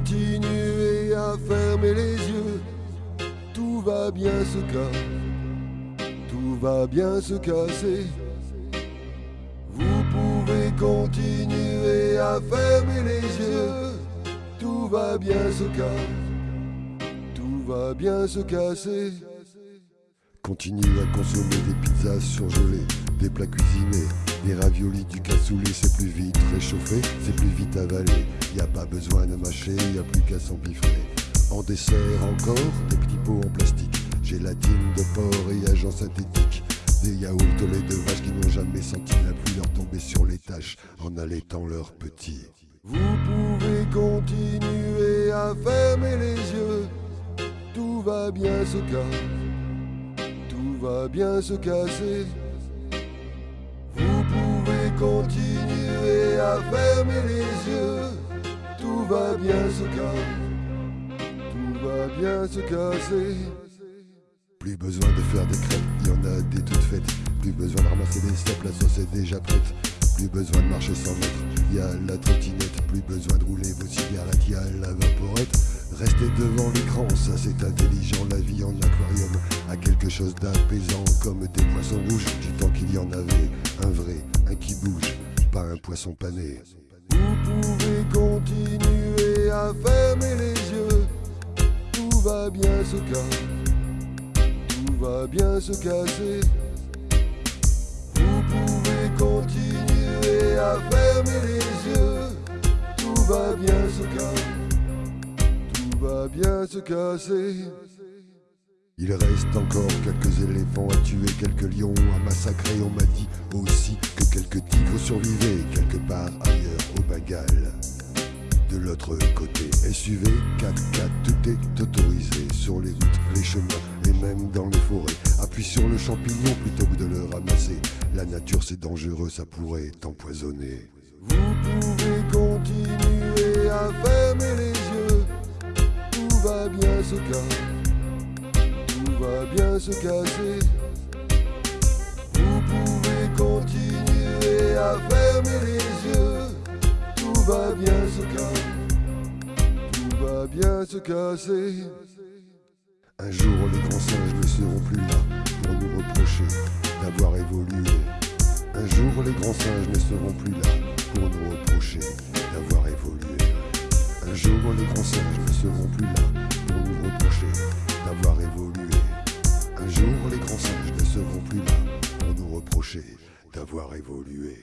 continuer à fermer les yeux. Tout va bien se casser, tout va bien se casser. Vous pouvez continuer à fermer les yeux. Tout va bien se casser, tout va bien se casser. Continue à consommer des pizzas surgelées, des plats cuisinés, des raviolis, du cassoulet, c'est plus vite réchauffé, c'est plus vite avalé. Y a pas besoin de mâcher, y a plus qu'à s'empiffrer. En dessert encore, des petits pots en plastique, gélatine de porc et agents synthétiques. Des yaourts au lait de vache qui n'ont jamais senti la pluie leur tomber sur les taches en allaitant leurs petits. Vous pouvez continuer à fermer les yeux, tout va bien se casser, tout va bien se casser. Continuer à fermer les yeux, tout va bien se casser, tout va bien se casser. Plus besoin de faire des crêpes, il y en a des toutes faites. Plus besoin de ramasser des cèpes, la sauce est déjà prête. Plus besoin de marcher sans mètres, il y a la trottinette. Plus besoin de rouler vos cigarettes, il y a la vaporette. Restez devant l'écran, ça c'est intelligent. La vie en aquarium a quelque chose d'apaisant, comme des poissons rouges. Du temps qu'il y en avait, un vrai, qui bouge, pas un poisson pané. Vous pouvez continuer à fermer les yeux, tout va bien se casser tout va bien se casser. Vous pouvez continuer à fermer les yeux. Tout va bien se casser. Tout va bien se casser. Il reste encore quelques éléphants à tuer, quelques lions à massacrer. On m'a dit aussi que quelques tigres survivaient quelque part ailleurs au Bengale. De l'autre côté, SUV, 4x4, tout est autorisé sur les routes, les chemins et même dans les forêts. Appuie sur le champignon plutôt que de le ramasser. La nature c'est dangereux, ça pourrait t'empoisonner. Vous pouvez continuer à fermer les yeux. Tout va bien se casser. Va bien se casser. Vous pouvez continuer à fermer les yeux. Tout va bien se casser. Tout va bien se casser. Un jour, les grands singes ne seront plus là pour nous reprocher d'avoir évolué. Un jour, les grands singes ne seront plus là pour nous reprocher d'avoir évolué. Un jour, les grands singes ne seront plus là pour nous reprocher d'avoir évolué. Un jour, les grands singes ne seront plus là pour nous reprocher d'avoir évolué.